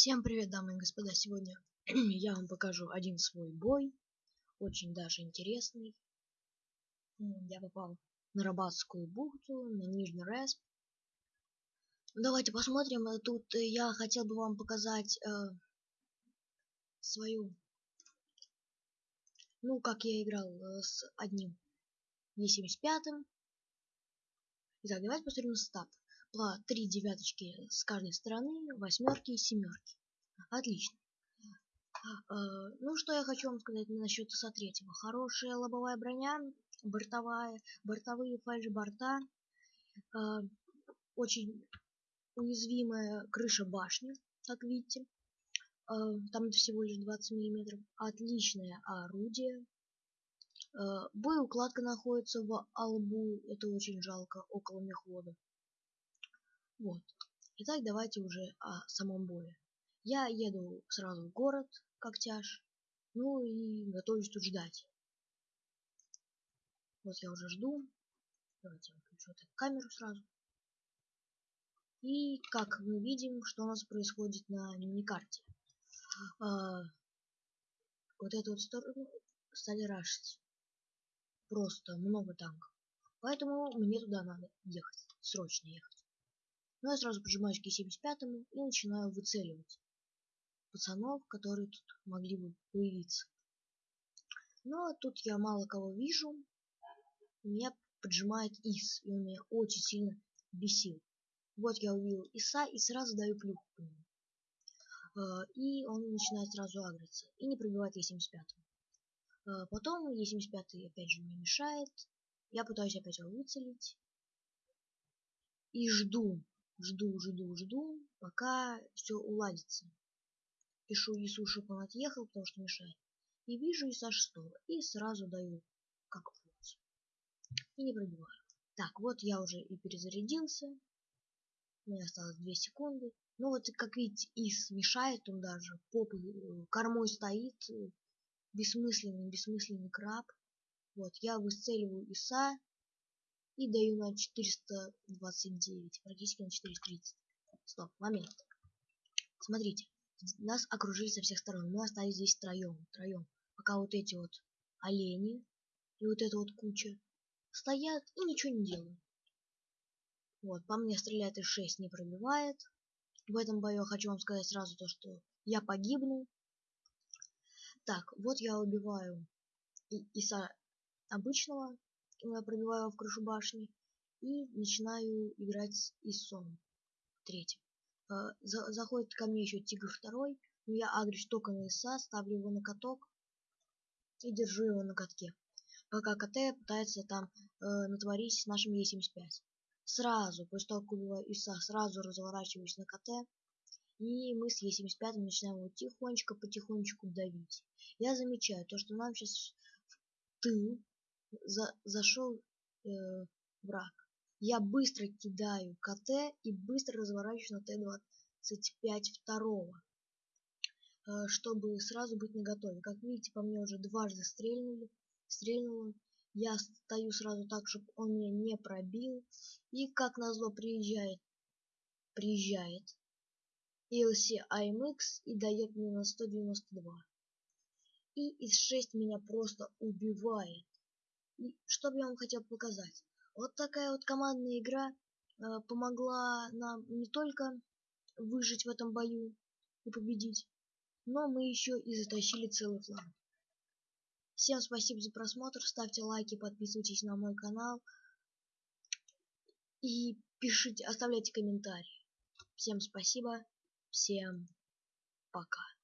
Всем привет, дамы и господа! Сегодня я вам покажу один свой бой, очень даже интересный. Я попал на Рабатскую бухту, на Нижний Респ. Давайте посмотрим. Тут я хотел бы вам показать э, свою, ну, как я играл э, с одним Е75. Итак, давайте посмотрим стат по три девяточки с каждой стороны, восьмерки и семерки. Отлично. Э, ну, что я хочу вам сказать насчет ИСа третьего. Хорошая лобовая броня, бортовая, бортовые фальш-борта, э, очень уязвимая крыша башни, как видите. Э, там всего лишь 20 миллиметров. Отличное орудие. Боеукладка находится в албу, это очень жалко, около мехвода. Вот. Итак, давайте уже о самом бое. Я еду сразу в город, как тяж, ну и готовлюсь тут ждать. Вот я уже жду. Давайте выключу эту камеру сразу. И как мы видим, что у нас происходит на миникарте. А, вот эту вот сторону стали рашить. Просто много танков. Поэтому мне туда надо ехать. Срочно ехать. Но я сразу прижимаюсь к Е75 и начинаю выцеливать пацанов, которые тут могли бы появиться. Но тут я мало кого вижу. Меня поджимает Ис, и он меня очень сильно бесил. Вот я увидел Иса и сразу даю плюху по нему. Э, и он начинает сразу агриться. И не пробивает Е75. Э, потом Е75 опять же мне мешает. Я пытаюсь опять его выцелить. И жду, жду, жду, жду, пока все уладится. Пишу Ису, чтобы он отъехал, потому что мешает. И вижу Иса шестого. И сразу даю как фуз. И не пробиваю. Так, вот я уже и перезарядился. Меня осталось 2 секунды. Ну вот, как видите, Ис мешает, он даже попой, э, кормой стоит. Бессмысленный, бессмысленный краб. Вот, я высцеливаю Иса и даю на 429, практически на 430. Стоп, момент. Смотрите, нас окружили со всех сторон. Мы остались здесь втроем, втроем. Пока вот эти вот олени и вот эта вот куча стоят и ничего не делают. Вот, по мне стреляет из 6 не пробивает. В этом бою хочу вам сказать сразу то, что я погибну. Так, вот я убиваю Иса обычного, пробиваю его в крышу башни и начинаю играть с Исом третьим. Э, заходит ко мне еще тигр второй, но я агрюсь только на Иса, ставлю его на каток и держу его на катке. Пока КТ пытается там э, натворить с нашим Е75. Сразу, после того, как убиваю Иса, сразу разворачиваюсь на КТ. И мы с Е75 начинаем его тихонечко, потихонечку давить. Я замечаю то, что нам сейчас в тыл за, зашел э, враг. Я быстро кидаю КТ и быстро разворачиваюсь на Т-25 второго, э, чтобы сразу быть наготове. Как видите, по мне уже дважды стрельнули, стрельнуло. Я стою сразу так, чтобы он меня не пробил. И как назло приезжает, приезжает ELC AMX и дает мне на 192. И из 6 меня просто убивает. Что бы я вам хотел показать? Вот такая вот командная игра э, помогла нам не только выжить в этом бою и победить, но мы еще и затащили целый фланг. Всем спасибо за просмотр, ставьте лайки, подписывайтесь на мой канал и пишите, оставляйте комментарии. Всем спасибо, всем пока.